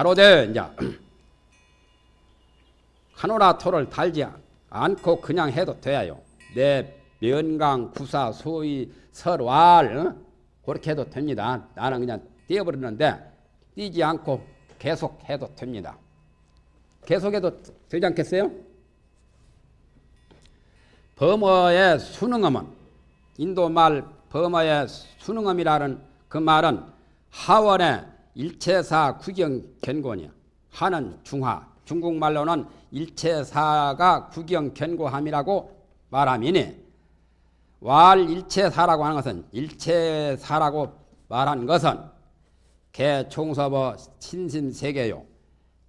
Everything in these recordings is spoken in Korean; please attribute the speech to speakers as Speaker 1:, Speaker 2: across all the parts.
Speaker 1: 가로되 이제 카노라 토를 달지 않고 그냥 해도 돼요. 내 면강 구사 소위 설왈 어? 그렇게 해도 됩니다. 나는 그냥 띄어버리는데 띄지 않고 계속 해도 됩니다. 계속해도 되지 않겠어요? 범어의 수능어은 인도말 범어의 수능어이라는 그 말은 하원의 일체사 구경 견곤이야. 하는 중하, 중국말로는 일체사가 구경 견고함이라고 말함이니 왈 일체사라고 하는 것은 일체사라고 말한 것은 개총섭어 신심세계요.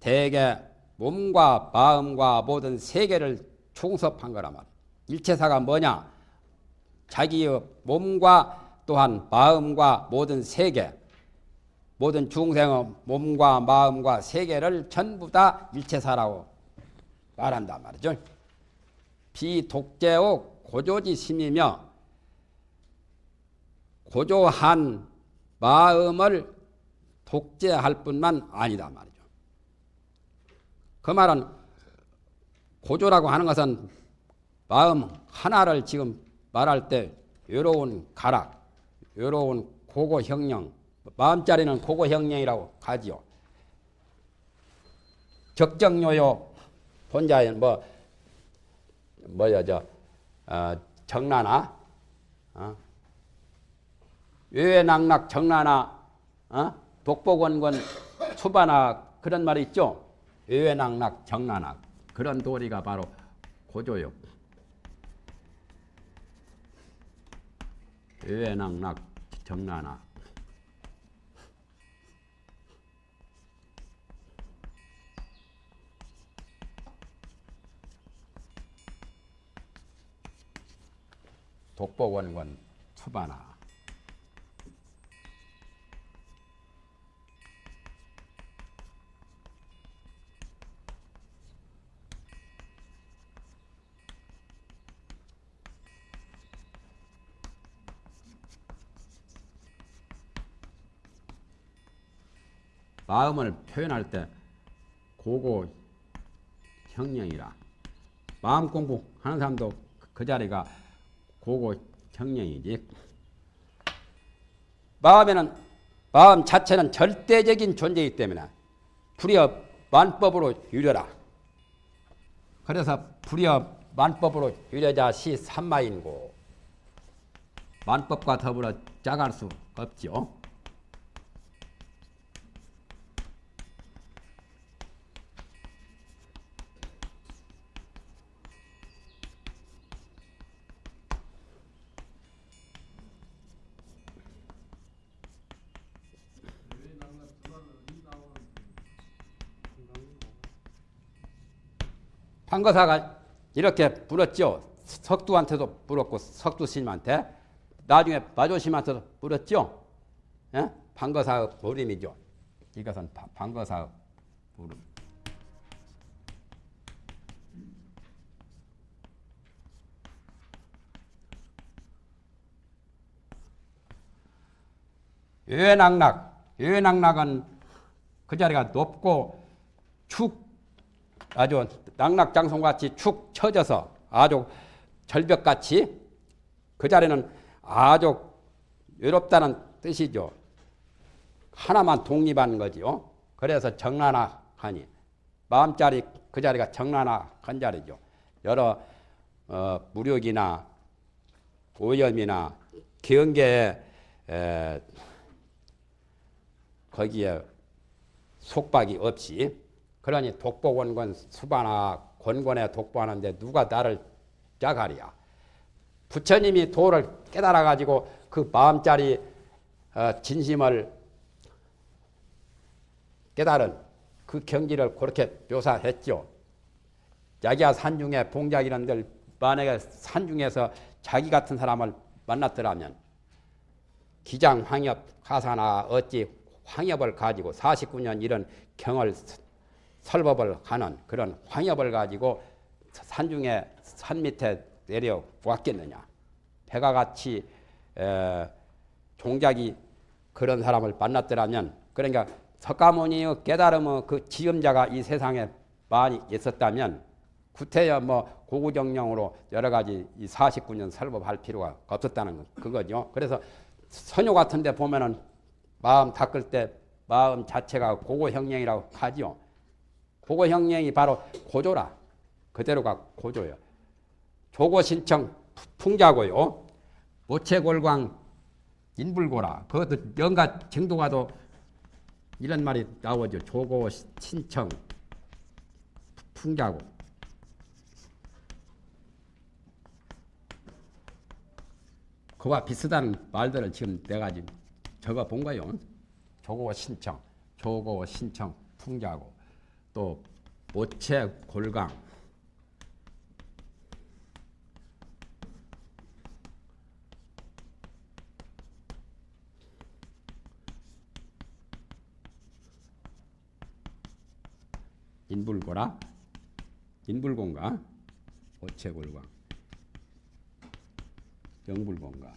Speaker 1: 대개 몸과 마음과 모든 세계를 총섭한 거란 말이야. 일체사가 뭐냐? 자기의 몸과 또한 마음과 모든 세계, 모든 중생의 몸과 마음과 세계를 전부 다 일체사라고 말한단 말이죠. 비독재의 고조지 심이며 고조한 마음을 독재할 뿐만 아니다 말이죠. 그 말은 고조라고 하는 것은 마음 하나를 지금 말할 때 외로운 가락, 외로운 고고 형령, 마음자리는 고고형령이라고 하지요. 적정요요 본자에는 뭐 뭐야 저 어, 정나나 어? 외외낙낙 정나나 어? 독보건건 수바나 그런 말이 있죠. 외외낙낙 정나나 그런 도리가 바로 고조요. 외외낙낙 정나나 독보원권 수바나 마음을 표현할 때 고고 형령이라. 마음 공부하는 사람도 그 자리가 고고 형령이지 마음에는 마음 자체는 절대적인 존재이기 때문에 불이어 만법으로 유려라 그래서 불이어 만법으로 유려자 시 삼마인고 만법과 더불어 짜갈 수 없지요. 판거사가 이렇게 불었죠. 석두한테도 불었고 석두 스님한테 나중에 마조심한테도 불었죠. 예? 판거사의 부름이죠. 이것은 판거사의 부름. 외낙낙, 외낙낙은 그 자리가 높고 축 아주 낙낙장송같이 축 처져서 아주 절벽같이 그 자리는 아주 외롭다는 뜻이죠. 하나만 독립한 거지요. 그래서 정나나하니 마음자리 그 자리가 정나나한 자리죠. 여러 어, 무력이나 오염이나 경계에 에, 거기에 속박이 없이 그러니 독보권권 수바나 권권에 독보하는데 누가 나를 짜가리야. 부처님이 도를 깨달아 가지고 그 마음자리 어, 진심을 깨달은 그 경지를 그렇게 묘사했죠. 자기야 산중에 봉작이런들 만약에 산중에서 자기 같은 사람을 만났더라면 기장 황엽 가사나 어찌 황엽을 가지고 49년 이런 경을 설법을 하는 그런 황엽을 가지고 산중에 산 밑에 내려왔겠느냐. 배가 같이 에, 종작이 그런 사람을 만났더라면 그러니까 석가모니의 깨달음의 그 지음자가 이 세상에 많이 있었다면 구태여 뭐 고구정령으로 여러 가지 이 49년 설법할 필요가 없었다는 그거죠. 그래서 선효 같은 데 보면은 마음 닦을 때 마음 자체가 고고형령이라고 하지요. 고고형령이 바로 고조라. 그대로가 고조요. 조고 신청 풍자고요. 모체골광 인불고라. 그것도 연가 정도가도 이런 말이 나오죠. 조고 신청 풍자고. 그와 비슷한 말들을 지금 내가 지금 적어 본 거요. 조고 신청, 조고 신청 풍자고 또 모체 골강. 인불고라? 인불공가? 모체골광 영불공가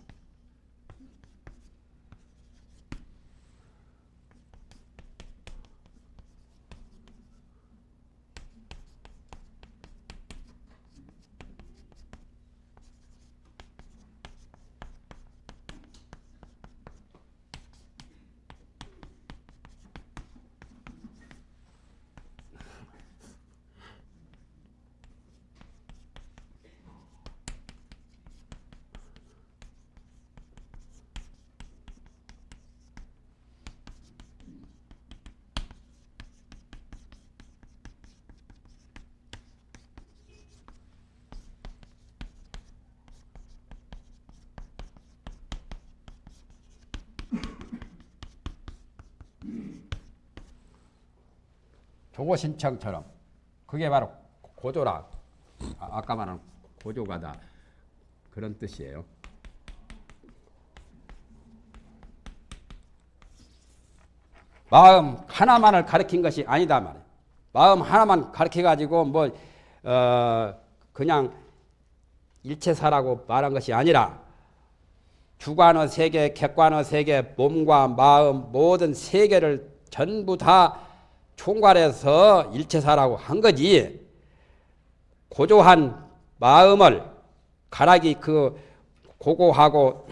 Speaker 1: 조고 신청처럼 그게 바로 고조라 아, 까 말한 고조가다 그런 뜻이에요. 마음 하나만을 가르친 것이 아니다 말이에요. 마음 하나만 가르쳐 가지고 뭐 어, 그냥 일체사라고 말한 것이 아니라 주관의 세계, 객관의 세계, 몸과 마음 모든 세계를 전부 다 총괄해서 일체사라고 한 거지. 고조한 마음을 가락이 그 고고하고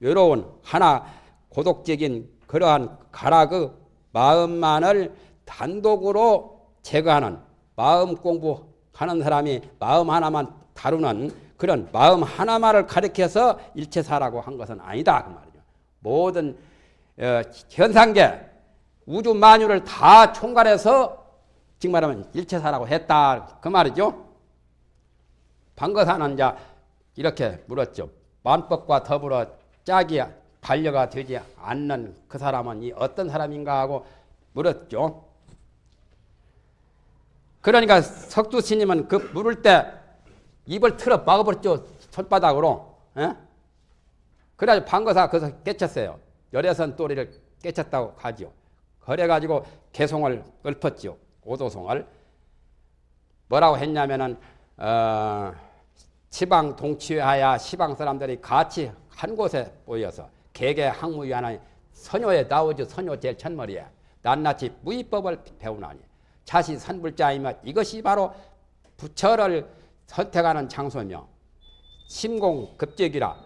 Speaker 1: 외로운 하나 고독적인 그러한 가락의 마음만을 단독으로 제거하는 마음 공부하는 사람이 마음 하나만 다루는 그런 마음 하나만을 가리켜서 일체사라고 한 것은 아니다 그 말이죠. 모든 어, 현상계 우주 만유를 다 총괄해서 지금 말하면 일체사라고 했다 그 말이죠. 방거사는 이제 이렇게 물었죠. 만법과 더불어 짝이 반려가 되지 않는 그 사람은 이 어떤 사람인가 하고 물었죠. 그러니까 석두 스님은 그 물을 때 입을 틀어 막아버렸죠. 손바닥으로. 에? 그래가지고 방거사 거기서 깨쳤어요. 열애선 또리를 깨쳤다고 하지요. 그래가지고 개송을 읊었죠. 오도송을. 뭐라고 했냐면은, 어, 시방 동치하야 시방 사람들이 같이 한 곳에 모여서 개개 항무위하는 선효에 나오죠. 선효 제일 첫머리에. 낱낱이 무의법을 배우나니. 자시 선불자이며 이것이 바로 부처를 선택하는 장소며 심공급제기라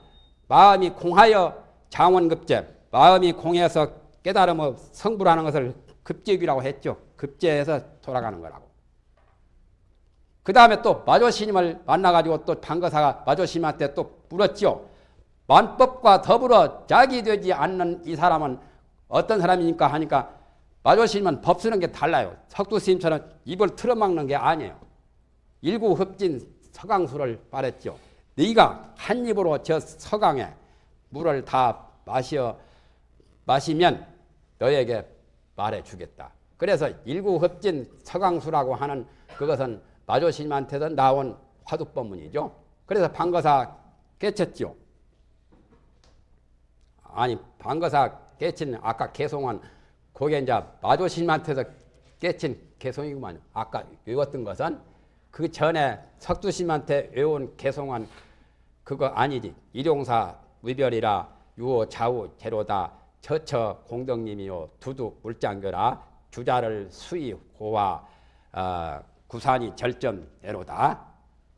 Speaker 1: 마음이 공하여 장원급제 마음이 공해서 깨달음의 성불하는 것을 급제기라고 했죠. 급제해서 돌아가는 거라고. 그 다음에 또 마조스님을 만나가지고 또 방거사가 마조스님한테 또 물었죠. 만법과 더불어 짝이 되지 않는 이 사람은 어떤 사람이니까 하니까 마조스님은 법 쓰는 게 달라요. 석두스님처럼 입을 틀어막는 게 아니에요. 일구 흡진 서강수를 말했죠. 네가 한 입으로 저 서강에 물을 다 마셔 마시면 너에게 말해 주겠다. 그래서 일구흡진 서강수라고 하는 그것은 마조스님한테도 나온 화두법문이죠. 그래서 방거사 깨쳤죠. 아니 방거사 깨친 아까 개송한 그게 이제 마조스님한테서 깨친 개송이구만. 아까 외웠던 것은 그 전에 석두심한테 외운 개송한 그거 아니지. 일용사 위별이라 유호 좌우 제로다 처처 공덕님이요 두두 물장교라 주자를 수이 고와 어, 구산이 절점에로다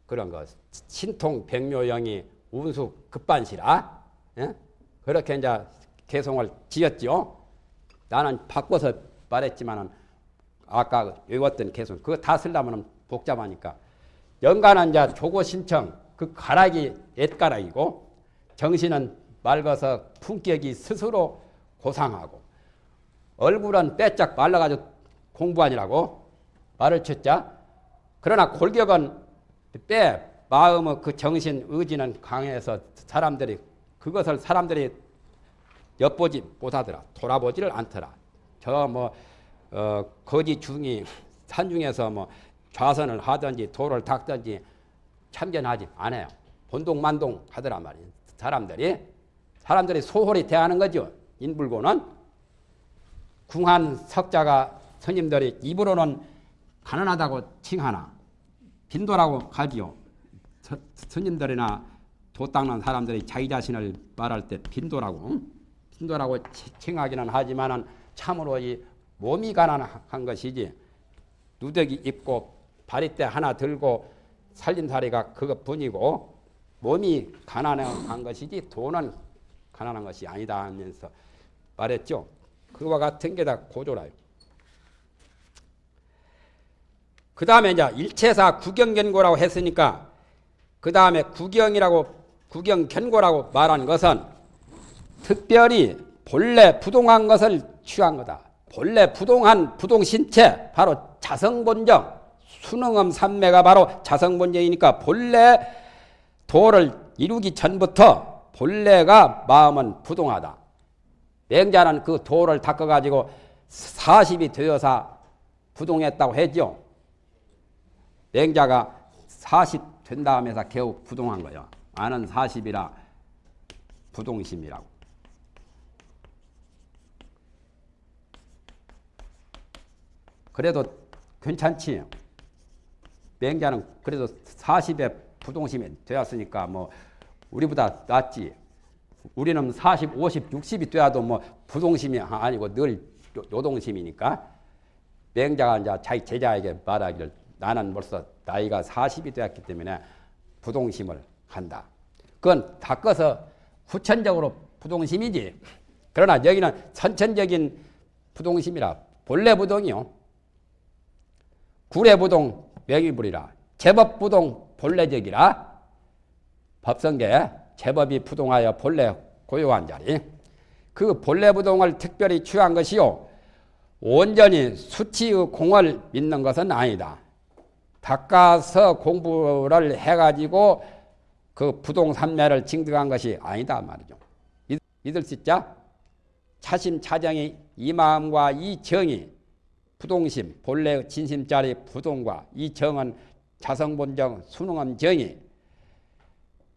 Speaker 1: 그런 거 신통 백묘영이 운수 급반시라 예? 그렇게 이제 개송을 지었죠. 나는 바꿔서 말했지만은 아까 외웠던 개송 그거 다 쓰려면 복잡하니까 연간은 이제 조고 신청 그 가락이 옛가락이고 정신은 맑아서 품격이 스스로 고상하고 얼굴은 빼짝 말라가지고 공부하니라고 말을 쳤자 그러나 골격은 빼 마음의 그 정신 의지는 강해서 사람들이 그것을 사람들이 엿보지 못하더라 돌아보지를 않더라. 저뭐 어, 거지 중이 산중에서 뭐 좌선을 하든지 돌을 닦든지 참견하지 않아요. 본동만동 하더란 말이에요. 사람들이 사람들이 소홀히 대하는 거죠 인불고는 궁한 석자가 스님들이 입으로는 가난하다고 칭하나 빈도라고 하지요. 서, 스님들이나 도 닦는 사람들이 자기 자신을 말할 때 빈도라고 빈도라고 칭하기는 하지만은 참으로 이 몸이 가난한 것이지 누더기 입고 바리대 하나 들고 살림살이가 그것뿐이고 몸이 가난한 것이지 돈은 가난한 것이 아니다 하면서 말했죠. 그와 같은 게 다 고조라요. 그 다음에 이제 일체사 구경견고라고 했으니까 그 다음에 구경이라고 구경견고라고 말한 것은 특별히 본래 부동한 것을 취한 거다. 본래 부동한 부동신체 바로 자성본정 수능음 삼매가 바로 자성본정이니까 본래 도를 이루기 전부터 본래가 마음은 부동하다. 맹자는 그 도를 닦아가지고 40이 되어서 부동했다고 했죠. 맹자가 40 된 다음에서 겨우 부동한 거예요. 아는 40이라 부동심이라고. 그래도 괜찮지. 맹자는 그래도 40에 부동심이 되었으니까 뭐 우리보다 낫지. 우리는 40, 50, 60이 돼야도 뭐 부동심이 아니고 늘 요동심이니까 맹자가 이제 자기 제자에게 말하기를 나는 벌써 나이가 40이 되었기 때문에 부동심을 한다. 그건 바꿔서 후천적으로 부동심이지. 그러나 여기는 선천적인 부동심이라 본래 부동이요. 구례 부동 명의불이라 제법 부동 본래적이라 법성계 제법이 부동하여 본래 고요한 자리 그 본래 부동을 특별히 취한 것이요 온전히 수치의 공을 믿는 것은 아니다. 닦아서 공부를 해가지고 그 부동산매를 징득한 것이 아니다 말이죠. 믿을 수 있자? 차심 차정이 이 마음과 이 정이 부동심 본래 진심짜리 부동과 이 정은 자성본정 수능함 정이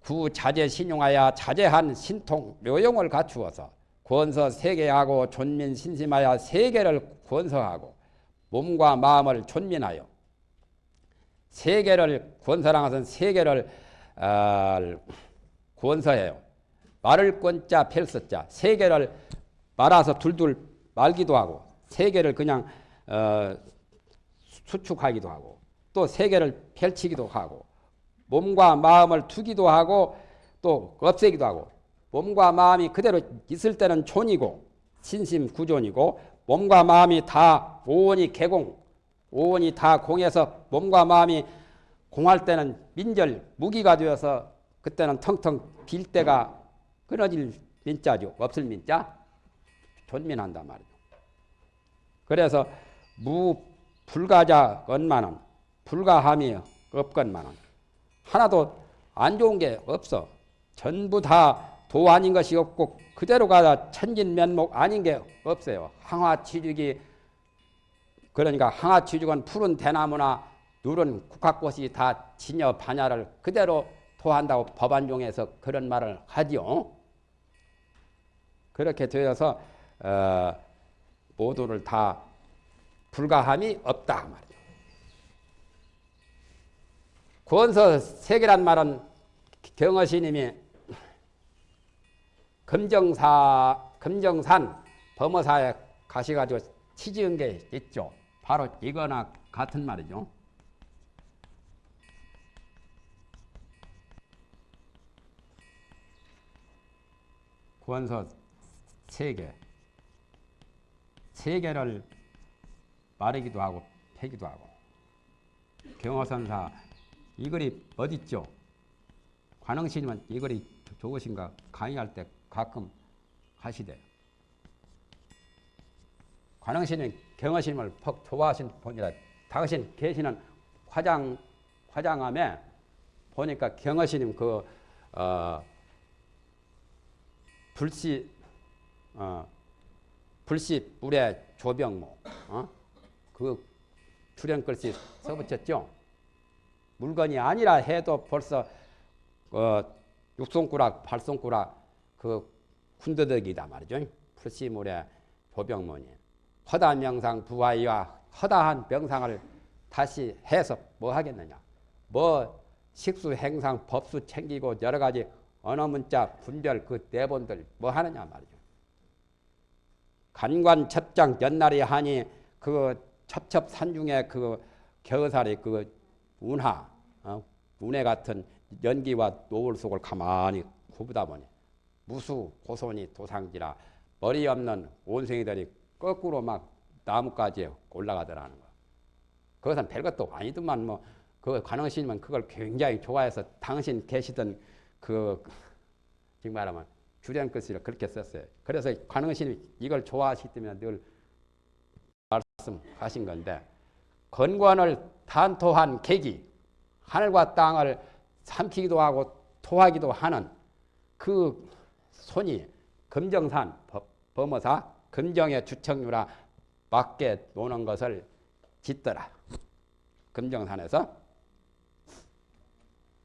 Speaker 1: 구자재 신용하여 자재한 신통 묘용을 갖추어서 권서 세계하고 존민 신심하여 세계를 권서하고 몸과 마음을 존민하여 세계를 권서랑 것은 세계를 어, 권서해요. 말을 권자 펼서자 세계를 말아서 둘둘 말기도 하고 세계를 그냥 어, 수축하기도 하고 또 세계를 펼치기도 하고 몸과 마음을 두기도 하고 또 없애기도 하고 몸과 마음이 그대로 있을 때는 촌이고 신심 구존이고 몸과 마음이 다 오온이 개공 오온이 다 공해서 몸과 마음이 공할 때는 민절 무기가 되어서 그때는 텅텅 빌 때가 끊어질 민자죠. 없을 민자 존민한단 말이죠. 그래서 무 불가자 건만은 불가함이 없건만은 하나도 안 좋은 게 없어. 전부 다 도 아닌 것이 없고 그대로 가다 천진 면목 아닌 게 없어요. 항화치죽이 그러니까 항화치죽은 푸른 대나무나 누른 국화꽃이 다 진여 반야를 그대로 토한다고 법안종에서 그런 말을 하지요. 그렇게 되어서 어, 모두를 다 불가함이 없다 말이 죠. 권서 세계란 말은 경어시님이 검정사 금정산 범어사에 가셔가지고 치지은 게 있죠. 바로 이거나 같은 말이죠. 구원서 세 개. 세 개를 말하기도 하고 패기도 하고. 경호선사 이 글이 어딨죠? 관흥스님은 이 글이 좋으신가 강의할 때 가끔 하시대요. 관흥스님 경허스님을 퍽 좋아하신 분이라 당신 계시는 화장 화장함에 보니까 경허스님 그 어, 불씨 어, 불씨 물의 조병모 어? 그 출연 글씨 써붙였죠. 물건이 아니라 해도 벌써 어, 육손가락, 팔손가락 그 군더더기다 말이죠. 불씨물의 조병모니 허다한 명상 부하이와 허다한 명상을 다시 해서 뭐 하겠느냐. 뭐 식수, 행상, 법수 챙기고 여러 가지 언어 문자, 분별 그 대본들 뭐 하느냐 말이죠. 간관 첩장 연날이 하니 그 첩첩 산중의 그 겨우살이 그 운하, 어? 운해 같은 연기와 노을 속을 가만히 구부다 보니 무수 고손이 도상지라 머리 없는 온생이들이 거꾸로 막 나무까지 올라가더라는 거. 그것은 별것도 아니더만 뭐 그 관왕신님은 그걸 굉장히 좋아해서 당신 계시던 그 지금 말하면 주련 글씨를 그렇게 썼어요. 그래서 관왕신이 이걸 좋아하시기 때문에 늘 말씀하신 건데 건관을 탄토한 계기 하늘과 땅을 삼키기도 하고 토하기도 하는 그 손이 금정산 범어사 금정의 주청유라 밖에 노는 것을 짓더라. 금정산에서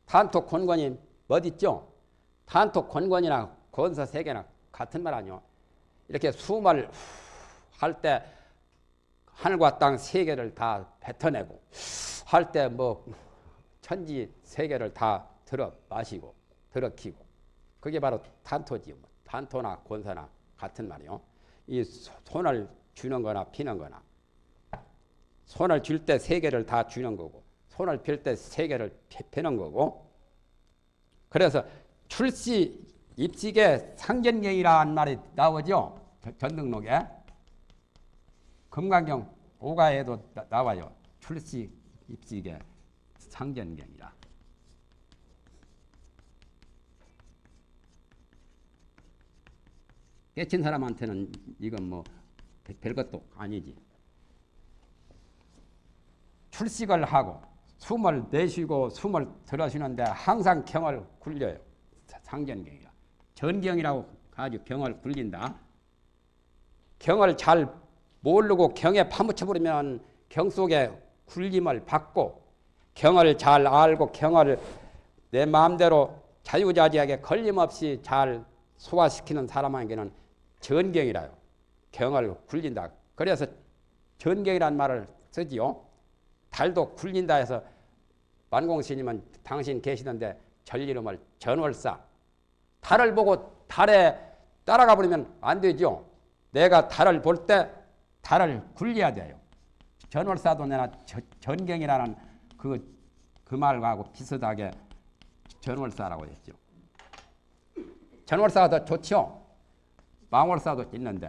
Speaker 1: 탄토 권권이 어딨죠? 탄토 권권이나 건서 세계나 같은 말 아니요. 이렇게 숨을 할 때 하늘과 땅 세계를 다 뱉어내고 할 때 뭐 천지 세계를 다 들어 마시고 들어 키고 그게 바로 탄토지 뭐. 탄토나 권서나 같은 말이요. 이 손을 주는 거나 피는 거나 손을 줄 때 세계를 다 주는 거고 손을 필 때 세계를 펴는 거고 그래서 출시 입식의 상견경이라는 말이 나오죠. 전등록에 금강경 오가에도 나, 와요 출시 입식의 상견경이라. 깨친 사람한테는 이건 뭐 별것도 아니지. 출식을 하고 숨을 내쉬고 숨을 들어쉬는데 항상 경을 굴려요. 상전경이라. 전경이라고 아주 경을 굴린다. 경을 잘 모르고 경에 파묻혀버리면 경 속에 굴림을 받고 경을 잘 알고 경을 내 마음대로 자유자재하게 걸림없이 잘 소화시키는 사람에게는 전경이라요. 경을 굴린다. 그래서 전경이라는 말을 쓰지요. 달도 굴린다 해서 만공스님은 당신 계시던데 절 이름을 전월사. 달을 보고 달에 따라가 버리면 안 되죠. 내가 달을 볼 때 달을 굴려야 돼요. 전월사도 내가 전경이라는 그, 그 말하고 비슷하게 전월사라고 했죠. 전월사가 더 좋죠. 망월사도 있는데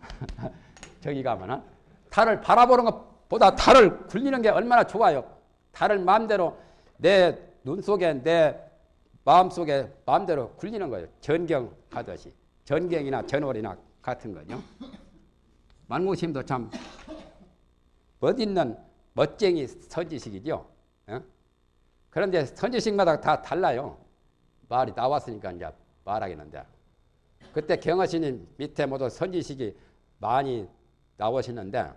Speaker 1: 저기 가면은 달을 바라보는 것보다 달을 굴리는 게 얼마나 좋아요. 달을 마음대로 내 눈 속에 내 마음 속에 마음대로 굴리는 거예요. 전경 하듯이 전경이나 전월이나 같은 거죠. 만고심도 참 멋있는 멋쟁이 선지식이죠. 어? 그런데 선지식마다 다 달라요. 말이 나왔으니까 이제 말하겠는데 그때 경허신님 밑에 모두 선지식이 많이 나오시는데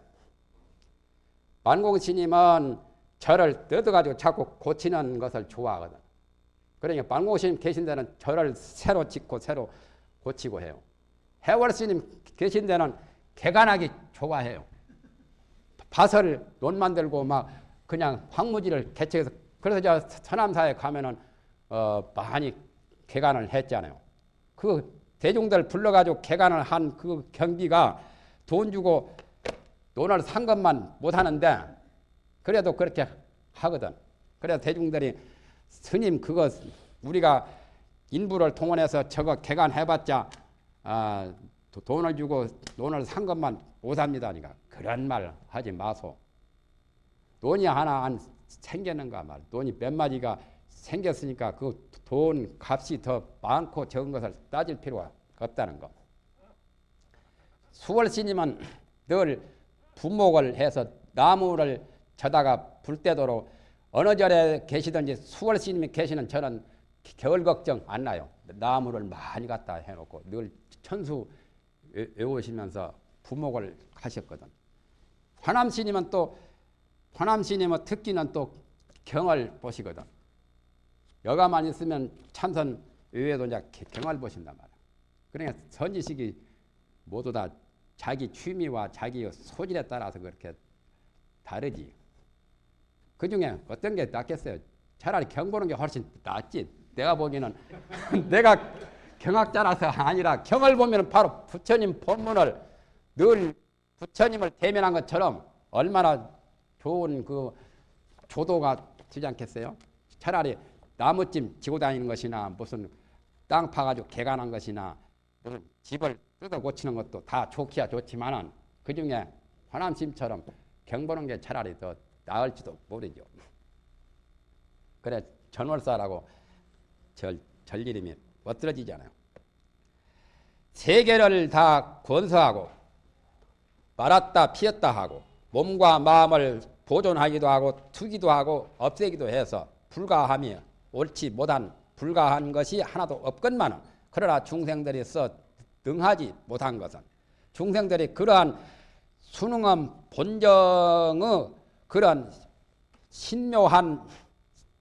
Speaker 1: 만공스님은 절을 뜯어가지고 자꾸 고치는 것을 좋아하거든. 그러니까 만공스님 계신 데는 절을 새로 짓고 새로 고치고 해요. 해월스님 계신 데는 개간하기 좋아해요. 밭을 논 만들고 막 그냥 황무지를 개척해서 그래서 저 서남사에 가면은 어 많이 개간을 했잖아요. 그 대중들 불러가지고 개간을 한 그 경비가 돈 주고 돈을 산 것만 못 하는데 그래도 그렇게 하거든. 그래서 대중들이 스님 그거 우리가 인부를 동원해서 저거 개간해봤자 아, 돈을 주고 돈을 산 것만 못 합니다. 그러니까 그런 말 하지 마소. 돈이 하나 안 생겼는가 말. 돈이 몇 마디가 생겼으니까 그 돈 값이 더 많고 적은 것을 따질 필요가 없다는 거. 수월 스님은 늘 부목을 해서 나무를 쳐다가 불 때도록 어느 절에 계시든지 수월 스님이 계시는 저는 겨울 걱정 안 나요. 나무를 많이 갖다 해놓고 늘 천수 외우시면서 부목을 하셨거든. 화남 스님은 또 화남 스님의 특기는 또 경을 보시거든. 여가만 있으면 참선 외에도 경을 보신단 말이야. 그러니까 선지식이 모두 다 자기 취미와 자기 소질에 따라서 그렇게 다르지. 그 중에 어떤 게 낫겠어요? 차라리 경 보는 게 훨씬 낫지. 내가 보기에는 내가 경학자라서 아니라 경을 보면 바로 부처님 본문을 늘 부처님을 대면한 것처럼 얼마나 좋은 그 조도가 되지 않겠어요? 차라리 나무찜 지고 다니는 것이나 무슨 땅 파가지고 개간한 것이나 무슨 집을 뜯어 고치는 것도 다 좋기야 좋지만은 그 중에 화남심처럼 경 보는 게 차라리 더 나을지도 모르죠. 그래 전월사라고 절, 절 이름이 멋들어지잖아요. 세계를 다 건서하고 말았다 피었다 하고 몸과 마음을 보존하기도 하고 투기도 하고 없애기도 해서 불가함이 옳지 못한 불가한 것이 하나도 없건만은 그러나 중생들이 써 능하지 못한 것은 중생들이 그러한 수능함 본정의 그런 신묘한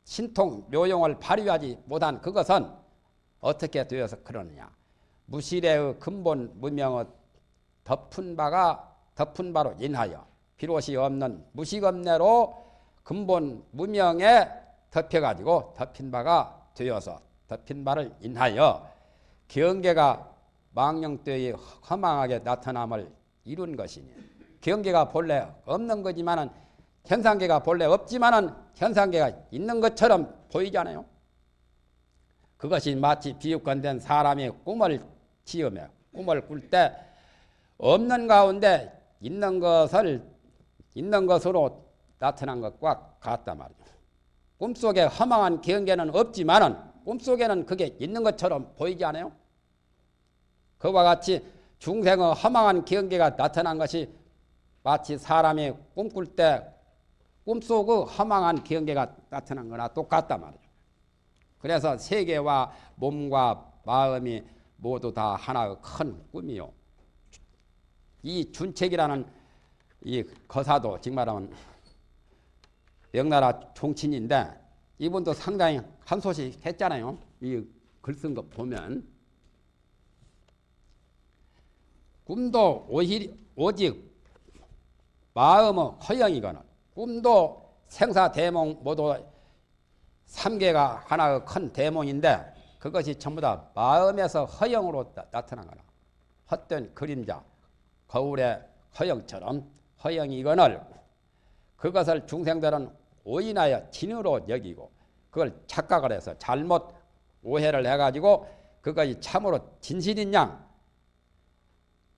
Speaker 1: 신통 묘용을 발휘하지 못한 그것은 어떻게 되어서 그러느냐 무실의 근본 무명의 덮은 바가 덮은 바로 인하여 비롯이 없는 무식업내로 근본 무명에 덮여가지고 덮인 바가 되어서 덮인 바를 인하여 경계가 망령되이 허망하게 나타남을 이룬 것이니 경계가 본래 없는 거지만은 현상계가 본래 없지만은 현상계가 있는 것처럼 보이잖아요. 그것이 마치 비육건된 사람이 꿈을 지으며 꿈을 꿀 때 없는 가운데 있는 것을 있는 것으로 나타난 것과 같단 말이죠. 꿈속에 허망한 경계는 없지만은 꿈속에는 그게 있는 것처럼 보이지 않아요? 그와 같이 중생의 허망한 경계가 나타난 것이 마치 사람이 꿈꿀 때 꿈속의 허망한 경계가 나타난 거나 똑같단 말이죠. 그래서 세계와 몸과 마음이 모두 다 하나의 큰 꿈이요. 이 준책이라는 이 거사도 정말하면 명나라 종친인데 이분도 상당히 한 소식 했잖아요. 이 글 쓴 거 보면 꿈도 오히, 오직 마음의 허영이거나 꿈도 생사대몽 모두 삼계가 하나의 큰 대몽인데 그것이 전부 다 마음에서 허영으로 나, 타난 거나 헛된 그림자 거울의 허영처럼 허영이거늘 그것을 중생들은 오인하여 진으로 여기고 그걸 착각을 해서 잘못 오해를 해가지고 그것이 참으로 진실인 양.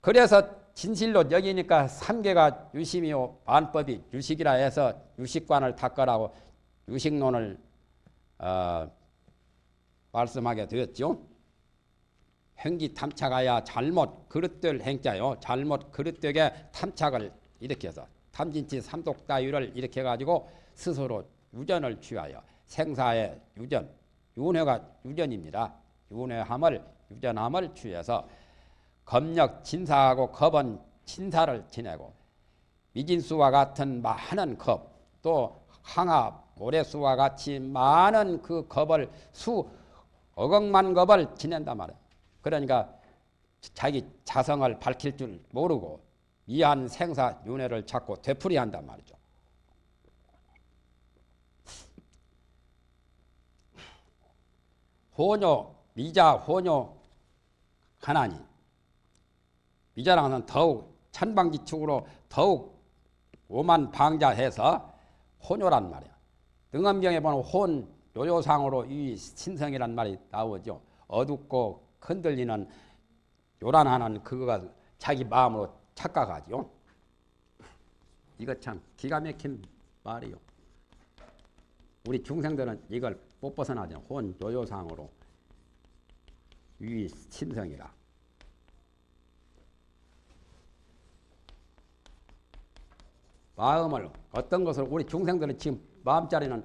Speaker 1: 그래서 진실로 여기니까 삼계가 유심이요 반법이 유식이라 해서 유식관을 닦으라고 유식론을 어, 말씀하게 되었죠. 행기 탐착하야 잘못 그릇될 행자요. 잘못 그릇되게 탐착을 일으켜서 탐진치 삼독다유를 일으켜 가지고 스스로 유전을 취하여 생사의 유전, 윤회가 유전입니다. 윤회함을 유전함을 취해서 검력 진사하고 겁은 진사를 지내고 미진수와 같은 많은 겁, 또 항아 모래수와 같이 많은 그 겁을 수 억억만 겁을 지낸단 말이에요. 그러니까 자기 자성을 밝힐 줄 모르고 이한 생사 윤회를 찾고 되풀이한단 말이죠. 혼효 미자 혼효 하나니 미자랑은 더욱 천방지축으로 더욱 오만 방자해서 혼요란 말이야. 등엄경에 보면 혼 요요상으로 이 신성이란 말이 나오죠. 어둡고 흔들리는 요란하는 그거가 자기 마음으로 착각하죠. 이거 참 기가 막힌 말이요. 우리 중생들은 이걸 못 벗어나죠. 혼 요요상으로 위 신성이라. 마음을 어떤 것을 우리 중생들은 지금 마음자리는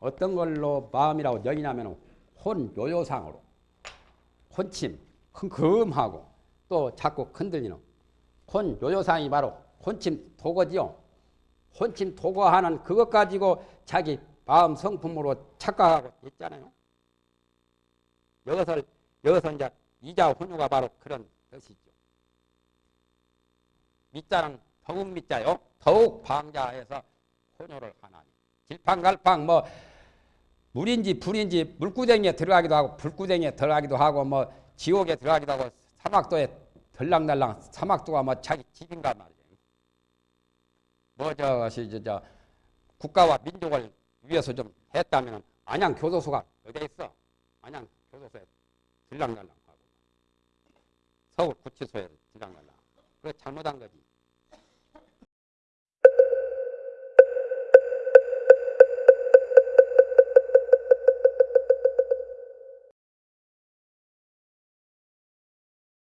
Speaker 1: 어떤 걸로 마음이라고 여기냐면 혼 요요상으로 혼침 흥금하고 또 자꾸 흔들리는 혼 요요상이 바로 혼침 도거지요. 혼침 도거하는 그것 가지고 자기 마음 성품으로 착각하고 있잖아요. 이것을 여기서 이제 이자 혼유가 바로 그런 뜻이죠. 밑자는 더욱 밑자요. 더욱 방자해서 혼유를 하나니. 질팡갈팡 뭐 물인지 불인지 물구덩이에 들어가기도 하고 불구덩이에 들어가기도 하고 뭐 지옥에 들어가기도 하고 사막도에 들락날락 사막도가 뭐 자기 집인가 말이에요. 뭐 저것이 저, 저 국가와 민족을 위해서 좀 했다면 안양 교도소가 어디 있어? 안양 교도소에 들락날락하고 서울 구치소에 들락날락. 그거 잘못한 거지.